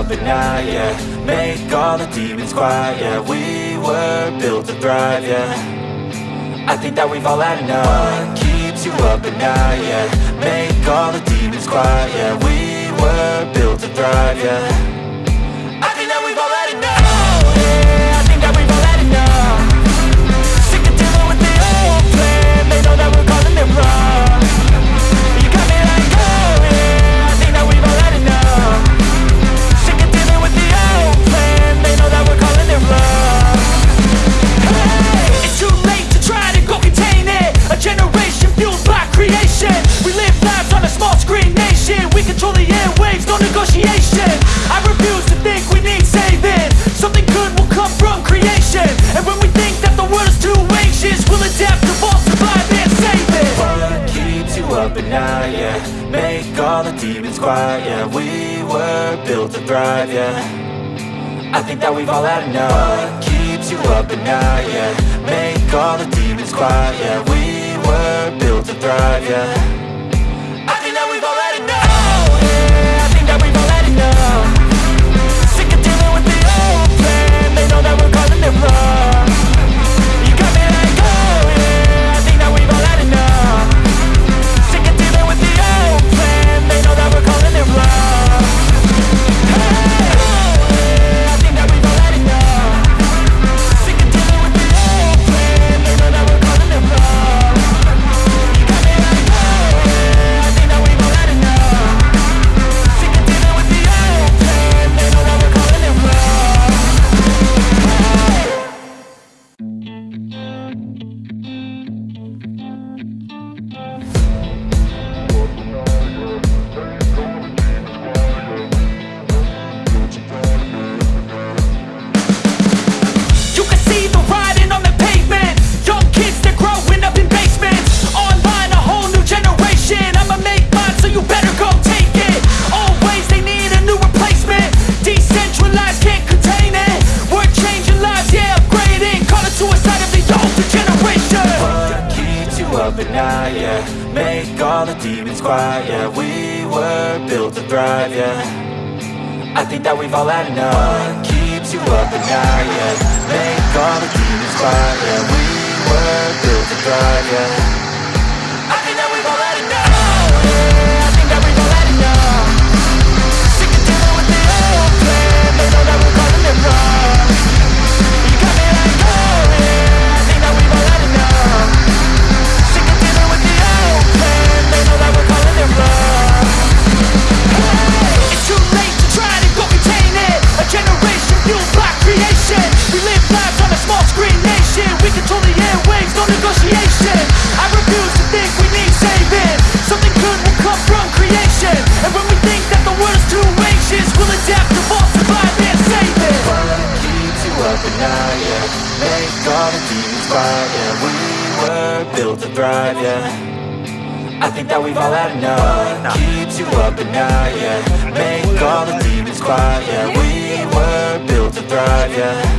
up at night, yeah Make all the demons quiet, yeah We were built to thrive, yeah. I think that we've all had enough. What keeps you up at night, yeah? Make all the demons quiet, yeah We were built to thrive, yeah. open now, yeah Make all the demons quiet, yeah We were built to thrive, yeah. I think that we've all had enough. What keeps you up at night, yeah Make all the demons quiet, yeah We were built to thrive, yeah. at night, yeah Make all the demons quiet, yeah We were built to thrive, yeah. I think that we've all had enough. What keeps you up at night, yeah? Make all the demons quiet, yeah We were built to thrive, yeah. on a deep divide, yeah We were built to thrive, yeah. I think that we've all had enough. What Keeps you up at night, yeah. Make all the demons quiet, yeah. We were built to thrive, yeah.